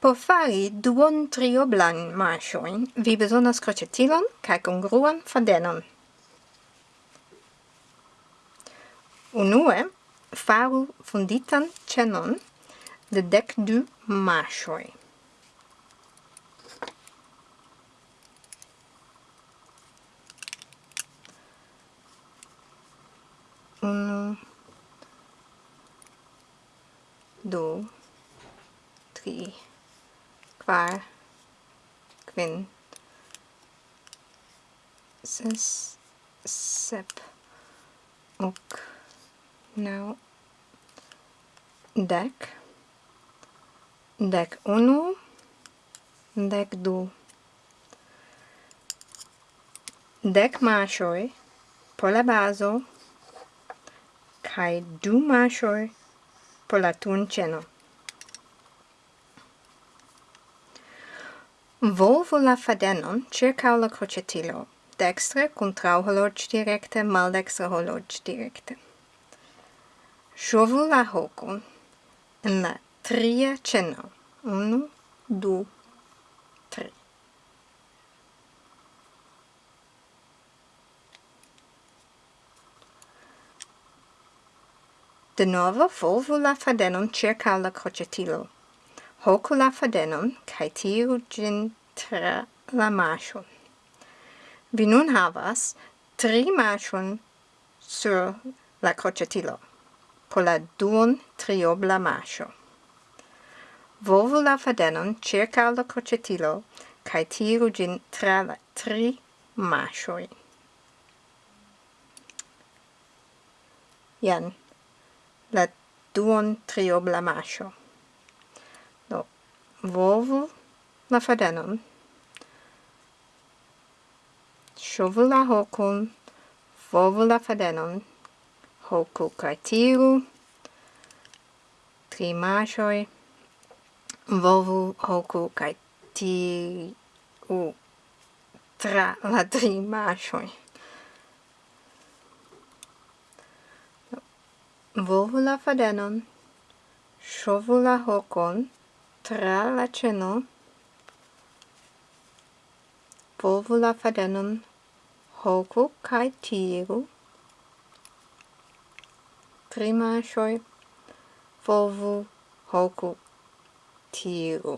Por fari duon trioblan marsioin, vi besonas crocetilon cae congruan fadenon. Unue, faru funditan cenon de dec du marsioi. Unu, do, tri, kvar kvin ses sep ok nau dek dek unu dek du dek mashoi por la bazo kai du mashoi por la tunĉeno Volvo la fadenon circa la crocetilo, dextre contrau horloge directe, maldextre horloge directe. Shovu la hocon en la tria ceno. Unu, du, tri. De novo volvu la fadenon circa la crocetilo, hocu la fadenon, cae tiru gin tra la mashon. Vi nun havas tri mashon sur la crocetilo, po la duon triobla mascio. Volvu la fadenon circa la crocetilo, cae tiru gin tra la tri mashoi. Ien, la duon triobla mascio volvu la fadenon. Shovu la hokun, volvu la fadenon, hoku kai tiru, tri mashoi, volvu hoku kai tiru tra la tri mashoi. Volvu la fadenon, shovu la hokon, tra la ceno volvu la fadenon hoku kai tiru trimashoi volvu hoku tiru